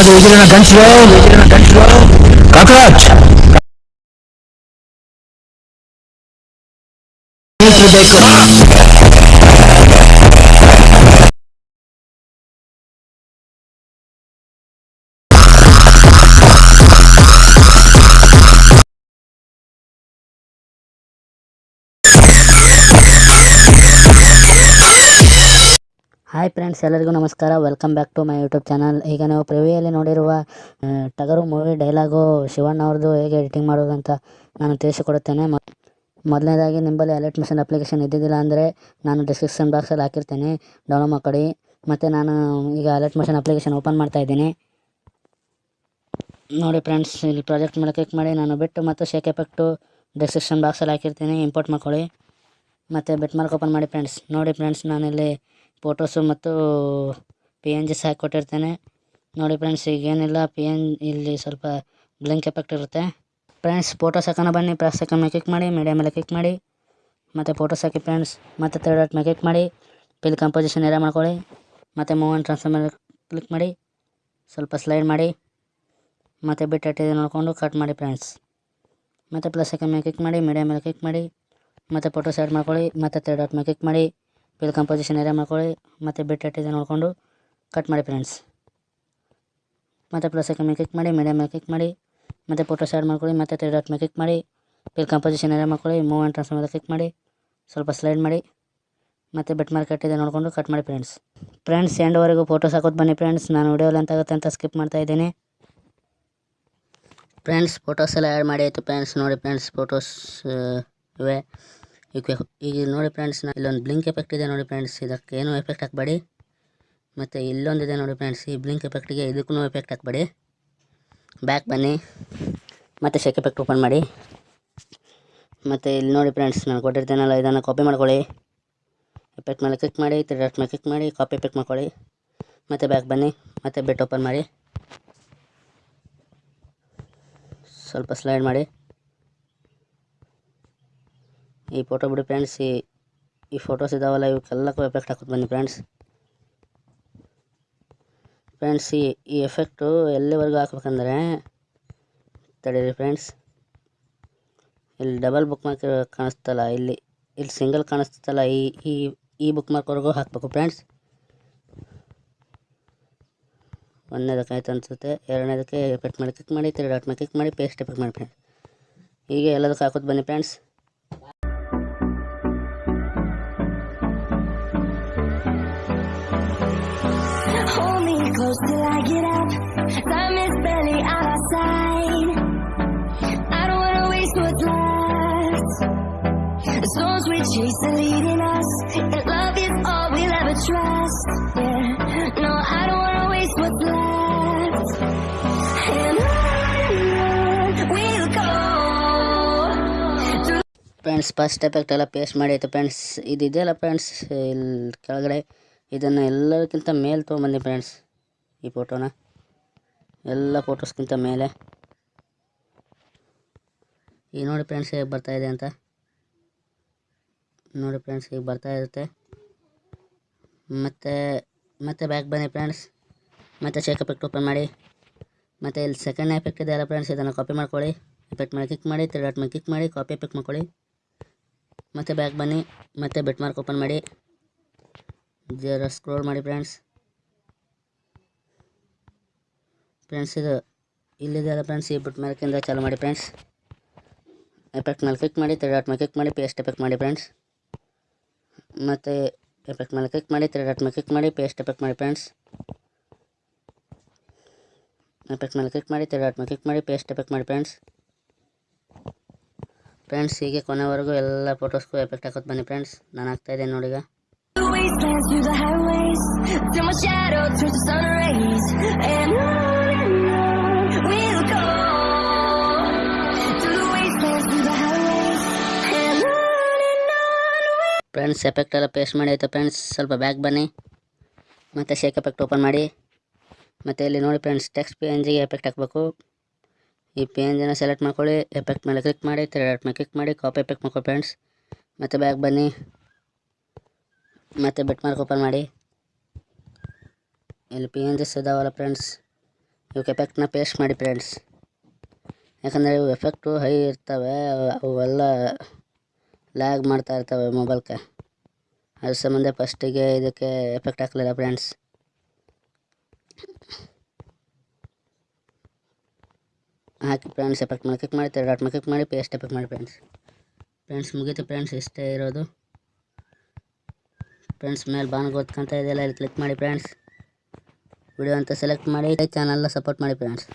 కాదు ఎదిరిన గంటలో ఎదిరిన గంటలో. కాకరాజ్! ಬೇಕು ಹಾಯ್ ಫ್ರೆಂಡ್ಸ್ ಎಲ್ಲರಿಗೂ ನಮಸ್ಕಾರ. Welcome back to my YouTube channel ಈಗ ನಾವು ಪ್ರಿವಿಯಲ್ಲಿ ನೋಡಿರುವ ಟಗರು ಮೂವಿ ಡೈಲಾಗು ಶಿವಣ್ಣ ಅವ್ರದ್ದು ಹೇಗೆ ಎಡಿಟಿಂಗ್ ಮಾಡೋದು ಅಂತ ನಾನು ತಿಳಿಸಿಕೊಡುತ್ತೇನೆ. ಮೊದಲನೇದಾಗಿ ನಿಂಬಲ್ಲಿ ಅಲರ್ಟ್ ಮಿಷನ್ ಅಪ್ಲಿಕೇಶನ್ ಇದ್ದಿದ್ದಿಲ್ಲ ಅಂದರೆ ನಾನು ಡಿಸ್ಕ್ರಿಪ್ಷನ್ ಬಾಕ್ಸಲ್ಲಿ ಹಾಕಿರ್ತೇನೆ. ಡೌನ್ಲೋಡ್ ಮಾಡ್ಕೊಳ್ಳಿ ಮತ್ತು ನಾನು ಈಗ ಅಲರ್ಟ್ ಮಿಷನ್ ಅಪ್ಲಿಕೇಶನ್ ಓಪನ್ ಮಾಡ್ತಾ ಇದ್ದೀನಿ. ನೋಡಿ ಫ್ರೆಂಡ್ಸ್ ಇಲ್ಲಿ ಪ್ರಾಜೆಕ್ಟ್ ಮೇಲೆ ಕ್ಲಿಕ್ ಮಾಡಿ ನಾನು ಬಿಟ್ಟು ಮತ್ತು ಶೇಕ್ ಎಫೆಕ್ಟು ಡಿಸ್ಕ್ರಿಪ್ಷನ್ ಬಾಕ್ಸಲ್ಲಿ ಹಾಕಿರ್ತೀನಿ. ಇಂಪೋರ್ಟ್ ಮಾಡ್ಕೊಳ್ಳಿ ಮತ್ತು ಬಿಟ್ ಮಾರ್ಕ್ ಓಪನ್ ಮಾಡಿ ಫ್ರೆಂಡ್ಸ್ ನೋಡಿ ಫ್ರೆಂಡ್ಸ್ ನಾನಿಲ್ಲಿ ಫೋಟೋಸು ಮತ್ತು ಪಿ ಎನ್ ಜಿಸ್ ಹಾಕಿಕೊಟ್ಟಿರ್ತೇನೆ. ನೋಡಿ ಫ್ರೆಂಡ್ಸ್ ಈಗೇನಿಲ್ಲ ಪಿ ಎನ್ ಇಲ್ಲಿ ಸ್ವಲ್ಪ ಬ್ಲಿಂಕ್ ಎಫೆಕ್ಟ್ ಇರುತ್ತೆ. ಫ್ರೆಂಡ್ಸ್ ಫೋಟೋಸ್ ಹಾಕೋಣ ಬನ್ನಿ. ಪ್ರೆಸ್ ಹಾಕೋಣ ಕ್ಲಿಕ್ ಮಾಡಿ. ಮೀಡಿಯಾ ಮೇಲೆ ಕ್ಲಿಕ್ ಮಾಡಿ. ಮತ್ತು ಫೋಟೋಸ್ ಹಾಕಿ ಫ್ರೆಂಡ್ಸ್ ಮತ್ತು ಥರ್ಡ್ ಡಾಟ್ ಮೇಲೆ ಕ್ಲಿಕ್ ಮಾಡಿ. ಪಿಲ್ ಕಂಪೋಸಿಷನ್ ಏರ ಮಾಡ್ಕೊಳ್ಳಿ. ಮತ್ತು ಮೂವ್ ಆ್ಯಂಡ್ ಟ್ರಾನ್ಸ್ಫರ್ ಮೇಲೆ ಕ್ಲಿಕ್ ಮಾಡಿ. ಸ್ವಲ್ಪ ಸ್ಲೈಡ್ ಮಾಡಿ. ಮತ್ತು ಬಿಟ್ ನೋಡಿಕೊಂಡು ಕಟ್ ಮಾಡಿ ಫ್ರೆಂಡ್ಸ್ ಮತ್ತು ಪ್ಲಸ್ ಹಾಕೋ ಮೇಲೆ ಕ್ಲಿಕ್ ಮಾಡಿ. ಮೀಡಿಯಾ ಮೇಲೆ ಕ್ಲಿಕ್ ಮಾಡಿ. ಮತ್ತು ಫೋಟೋ ಸೈಡ್ ಮಾಡ್ಕೊಳ್ಳಿ. ಮತ್ತು ಥರ್ಡ್ ಡಾಟ್ ಮೇಲೆ ಕ್ಲಿಕ್ ಮಾಡಿ. ಪಿಲ್ ಕಂಪೋಸಿಷನ್ ಏರಿಯಾ ಮಾಡ್ಕೊಳ್ಳಿ, ಮತ್ತು ಬಿಟ್ ಇಟ್ಟಿದೆ ನೋಡಿಕೊಂಡು ಕಟ್ ಮಾಡಿ ಫ್ರೆಂಡ್ಸ್ ಮತ್ತು ಪ್ಲಸ್ ಮೇಲೆ ಕ್ಲಿಕ್ ಮಾಡಿ ಮೀಡಿಯಾ ಮೇಲೆ ಕ್ಲಿಕ್ ಮಾಡಿ, ಮತ್ತು ಫೋಟೋ ಶೇರ್ ಮಾಡ್ಕೊಳ್ಳಿ, ಮತ್ತು ತ್ರೀ ಡಾಟ್ ಮೇಲೆ ಕ್ಲಿಕ್ ಮಾಡಿ ಪಿಲ್ ಕಂಪೋಸಿಷನ್ ಏರಿಯಾ ಮಾಡ್ಕೊಳ್ಳಿ ಮೂವ್ ಆ್ಯಂಡ್ ಟ್ರಾನ್ಸ್ಫರ್ ಮೇಲೆ ಕ್ಲಿಕ್ ಮಾಡಿ, ಸ್ವಲ್ಪ ಸ್ಲೈಡ್ ಮಾಡಿ, ಮತ್ತು ಬೆಟ್ ಮಾರ್ಕ್ ಕಟ್ಟಿದೆ ನೋಡಿಕೊಂಡು ಕಟ್ ಮಾಡಿ ಫ್ರೆಂಡ್ಸ್ ಫ್ರೆಂಡ್ಸ್ ಎಂಡ್ವರೆಗೂ ಫೋಟೋಸ್ ಹಾಕೋದು ಬನ್ನಿ ಫ್ರೆಂಡ್ಸ್ ನಾನು ವಿಡಿಯೋ ಲೆಂತ್ ಆಗುತ್ತೆ ಅಂತ ಸ್ಕಿಪ್ ಮಾಡ್ತಾ ಇದ್ದೀನಿ. ಫ್ರೆಂಡ್ಸ್ ಫೋಟೋಸ್ ಎಲ್ಲ ಆ್ಯಡ್ ಮಾಡಿ ಆಯಿತು ಫ್ರೆಂಡ್ಸ್ ನೋಡಿ ಫ್ರೆಂಡ್ಸ್ ಫೋಟೋಸ್ ಇವೆ. ಈಗ ನೋಡಿ ಫ್ರೆಂಡ್ಸ್ ಇಲ್ಲೊಂದು ಬ್ಲಿಂಕ್ ಎಫೆಕ್ಟ್ ಇದೆ ನೋಡಿ ಫ್ರೆಂಡ್ಸ್ ಇದಕ್ಕೆ ಏನೂ ಎಫೆಕ್ಟ್ ಹಾಕಬೇಡಿ. ಮತ್ತು ಇಲ್ಲೊಂದಿದೆ ನೋಡಿ ಫ್ರೆಂಡ್ಸ್ ಈ ಬ್ಲಿಂಕ್ ಎಫೆಕ್ಟಿಗೆ ಇದಕ್ಕೂ ಎಫೆಕ್ಟ್ ಹಾಕಬೇಡಿ. ಬ್ಯಾಕ್ ಬನ್ನಿ. ಮತ್ತು ಶೆಕ್ ಎಫೆಕ್ಟ್ ಓಪನ್ ಮಾಡಿ. ಮತ್ತು ಇಲ್ಲಿ ನೋಡಿ ಫ್ರೆಂಡ್ಸ್ ನಾನು ಕೊಟ್ಟಿರ್ತೇನಲ್ಲ, ಇದನ್ನು ಕಾಪಿ ಮಾಡ್ಕೊಳ್ಳಿ. ಎಫೆಕ್ಟ್ ಮೇಲೆ ಕ್ಲಿಕ್ ಮಾಡಿ ಡಾಟ್ ಮೇಲೆ ಕ್ಲಿಕ್ ಮಾಡಿ ಕಾಪಿ ಎಫೆಕ್ಟ್ ಮಾಡ್ಕೊಳ್ಳಿ. ಮತ್ತು ಬ್ಯಾಕ್ ಬನ್ನಿ. ಮತ್ತು ಬೆಟ್ ಓಪನ್ ಮಾಡಿ. ಸ್ವಲ್ಪ ಸ್ಲೈಡ್ ಮಾಡಿ. ಈ ಫೋಟೋ ಬಿಡಿ ಫ್ರೆಂಡ್ಸ್ ಈ ಫೋಟೋಸ್ ಇದಾವಲ್ಲ ಇವಕ್ಕೆಲ್ಲಕ್ಕೂ ಎಫೆಕ್ಟ್ ಹಾಕೋದು ಬನ್ನಿ ಫ್ರೆಂಡ್ಸ್ ಫ್ರೆಂಡ್ಸ್ ಈ ಈ ಎಫೆಕ್ಟು ಎಲ್ಲಿವರೆಗೂ ಹಾಕ್ಬೇಕಂದ್ರೆ, ತಡೀರಿ ಫ್ರೆಂಡ್ಸ್ ಇಲ್ಲಿ ಡಬಲ್ ಬುಕ್ ಮಾರ್ಕ್ ಕಾಣಿಸ್ತಲ್ಲ, ಇಲ್ಲಿ ಇಲ್ಲಿ ಸಿಂಗಲ್ ಕಾಣಿಸ್ತಲ್ಲ, ಈ ಈ ಈ ಬುಕ್ ಮಾರ್ಕ್ವರೆಗೂ ಹಾಕಬೇಕು ಫ್ರೆಂಡ್ಸ್ ಒಂದನೇದಕ್ಕೆ ಆಯ್ತು ಅನಿಸುತ್ತೆ, ಎರಡನೇದಕ್ಕೆ ಎಫೆಕ್ಟ್ ಮಾಡಿ ಕ್ಲಿಕ್ ಮಾಡಿ ತ್ರೀ ಡಾಟ್ ಮೇಲೆ ಕ್ಲಿಕ್ ಮಾಡಿ ಪೇಸ್ಟ್ ಎಫೆಕ್ಟ್ ಮಾಡಿ ಫ್ರೆಂಡ್ಸ್ ಹೀಗೆ ಎಲ್ಲದಕ್ಕೂ ಹಾಕೋದು ಬನ್ನಿ friends close till I get up. Time is barely on our side. I don't wanna waste what's left. The storms we chase are leading us, and love is all we'll ever trust. Yeah, no, I don't wanna waste what's left. And on we'll go. Through friends first effect ಎಲ್ಲ paste ಮಾಡಿ ಆಯಿತು friends ಇದು ಇದೆಯಲ್ಲ friends ಇಲ್ಲಿ ಕೆಳಗಡೆ ಇದನ್ನು ಎಲ್ಲದಕ್ಕಿಂತ ಮೇಲೆ ತೊಗೊಂಬಂದಿ ಫ್ರೆಂಡ್ಸ್ ಈ ಫೋಟೋನ ಎಲ್ಲ ಫೋಟೋಸ್ಗಿಂತ ಮೇಲೆ. ಈಗ ನೋಡಿ ಫ್ರೆಂಡ್ಸ್ ಹೇಗೆ ಬರ್ತಾ ಇದೆ ಅಂತ. ನೋಡಿ ಫ್ರೆಂಡ್ಸ್ ಈಗ ಬರ್ತಾ ಇರುತ್ತೆ. ಮತ್ತು, ಮತ್ತೆ ಬ್ಯಾಕ್ ಬನ್ನಿ ಫ್ರೆಂಡ್ಸ್ ಮತ್ತೆ ಶೇಕ್ ಎಫೆಕ್ಟ್ ಓಪನ್ ಮಾಡಿ. ಮತ್ತೆ ಇಲ್ಲಿ ಸೆಕೆಂಡ್ ಎಫೆಕ್ಟ್ ಇದೆ ಅಲ್ಲ ಫ್ರೆಂಡ್ಸ್ ಇದನ್ನು ಕಾಪಿ ಮಾಡ್ಕೊಳ್ಳಿ. ಎಫೆಕ್ಟ್ ಮೇಲೆ ಕ್ಲಿಕ್ ಮಾಡಿ ತ್ರೀ ಡಾಟ್ ಮೇಲೆ ಕ್ಲಿಕ್ ಮಾಡಿ ಕಾಪಿ ಎಫೆಕ್ಟ್ ಮಾಡ್ಕೊಳ್ಳಿ. ಮತ್ತು ಬ್ಯಾಕ್ ಬನ್ನಿ, ಮತ್ತೆ ಬೆಟ್ ಮಾರ್ಕ್ ಓಪನ್ ಮಾಡಿ. ಜರ ಸ್ಕ್ರೋಲ್ ಮಾಡಿ ಫ್ರೆಂಡ್ಸ್ ಫ್ರೆಂಡ್ಸ್, ಇದು ಇಲ್ಲಿದೆಯಲ್ಲ ಫ್ರೆಂಡ್ಸ್, ಈ ಬಿಟ್ ಮಾರ್ಕಿಂದ ಚಾಲು ಮಾಡಿ ಫ್ರೆಂಡ್ಸ್. ಎಫೆಕ್ಟ್ ಮೇಲೆ ಕ್ಲಿಕ್ ಮಾಡಿ ತ್ರೀ ಡಾಟ್ ಮೇಲೆ ಕ್ಲಿಕ್ ಮಾಡಿ ಪೇಸ್ಟ್ ಎಫೆಕ್ಟ್ ಮಾಡಿ ಫ್ರೆಂಡ್ಸ್. ಮತ್ತು ಎಫೆಕ್ಟ್ ಮೇಲೆ ಕ್ಲಿಕ್ ಮಾಡಿ ತ್ರೀ ಡಾಟ್ ಮೇಲೆ ಕ್ಲಿಕ್ ಮಾಡಿ ಪೇಸ್ಟ್ ಎಫೆಕ್ಟ್ ಮಾಡಿ ಫ್ರೆಂಡ್ಸ್. ಎಫೆಕ್ಟ್ ಮೇಲೆ ಕ್ಲಿಕ್ ಮಾಡಿ ತ್ರೀ ಡಾಟ್ ಮೇಲೆ ಕ್ಲಿಕ್ ಮಾಡಿ ಪೇಸ್ಟ್ ಎಫೆಕ್ಟ್ ಮಾಡಿ ಫ್ರೆಂಡ್ಸ್. ಫ್ರೆಂಡ್ಸ್, ಹೀಗೆ ಕೊನೆವರೆಗೂ ಎಲ್ಲ ಫೋಟೋಸ್ಗೂ ಎಫೆಕ್ಟ್ ಹಾಕೋದು ಬನ್ನಿ ಫ್ರೆಂಡ್ಸ್. ನಾನು ಆಗ್ತಾ ಇದ್ದೇನೆ ನೋಡಿ ಫ್ರೆಂಡ್ಸ್ ಎಫೆಕ್ಟ್ ಎಲ್ಲ ಪೇಸ್ಟ್ ಮಾಡಿ ಆಯಿತು ಫ್ರೆಂಡ್ಸ್ ಸ್ವಲ್ಪ ಬ್ಯಾಕ್ ಬನ್ನಿ. ಮತ್ತು ಶೇಕ್ ಎಫೆಕ್ಟ್ ಓಪನ್ ಮಾಡಿ. ಮತ್ತು ಇಲ್ಲಿ ನೋಡಿ ಫ್ರೆಂಡ್ಸ್ ಟೆಕ್ಸ್ಟ್ ಪಿ ಎನ್ ಜಿಗೆ ಎಫೆಕ್ಟ್ ಹಾಕಬೇಕು. ಈ ಪಿ ಎನ್ ಜಿನ ಸೆಲೆಕ್ಟ್ ಮಾಡ್ಕೊಳ್ಳಿ ಎಫೆಕ್ಟ್ ಮೇಲೆ ಕ್ಲಿಕ್ ಮಾಡಿ ತ್ರೀ ಡಾಟ್ ಮೇಲೆ ಕ್ಲಿಕ್ ಮಾಡಿ ಕಾಪಿ ಎಫೆಕ್ಟ್ ಮಾಡ್ಕೊ ಫ್ರೆಂಡ್ಸ್ ಮತ್ತು ಬ್ಯಾಕ್ ಬನ್ನಿ. ಮತ್ತು ಬೆಟ್ ಮಾರ್ಕ್ ಓಪನ್ ಮಾಡಿ. ಇಲ್ಲಿ ಪಿ ಎನ್ ಜಿಸ್ ಇದಾವಲ್ಲ ಫ್ರೆಂಡ್ಸ್ ಇವಕ್ಕೆ ಎಫೆಕ್ಟ್ನ ಪೇಸ್ಟ್ ಮಾಡಿ ಫ್ರೆಂಡ್ಸ್ ಯಾಕಂದರೆ ಇವು ಎಫೆಕ್ಟು ಹೈ ಇರ್ತವೆ ಅವೆಲ್ಲ ಲ್ಯಾಗ್ ಮಾಡ್ತಾ ಇರ್ತವೆ ಮೊಬೈಲ್ಗೆ ಅದ್ರ ಸಂಬಂಧ ಫಸ್ಟಿಗೆ ಇದಕ್ಕೆ ಎಫೆಕ್ಟ್ ಹಾಕಲಿಲ್ಲ ಫ್ರೆಂಡ್ಸ್ ಹಾಕಿ ಫ್ರೆಂಡ್ಸ್ ಎಫೆಕ್ಟ್ ಮಾಡಿ ಕ್ಲಿಕ್ ಮಾಡಿ ಡಾಟ್ ಮೇಲೆ ಕ್ಲಿಕ್ ಮಾಡಿ ಪೇಸ್ಟ್ ಎಫೆಕ್ಟ್ ಮಾಡಿ ಫ್ರೆಂಡ್ಸ್ ಫ್ರೆಂಡ್ಸ್ ಮುಗೀತು ಫ್ರೆಂಡ್ಸ್ ಇಷ್ಟೇ ಇರೋದು. ಫ್ರೆಂಡ್ಸ್ ಮೇಲೆ ಬಾಣ ಗೊತ್ಕೊಂತ ಇದೆಯಲ್ಲ ಇಲ್ಲಿ ಕ್ಲಿಕ್ ಮಾಡಿ ಫ್ರೆಂಡ್ಸ್ ವಿಡಿಯೋ ಅಂತ ಸೆಲೆಕ್ಟ್ ಮಾಡಿ ಚಾನಲ್ನ ಸಪೋರ್ಟ್ ಮಾಡಿ ಫ್ರೆಂಡ್ಸ್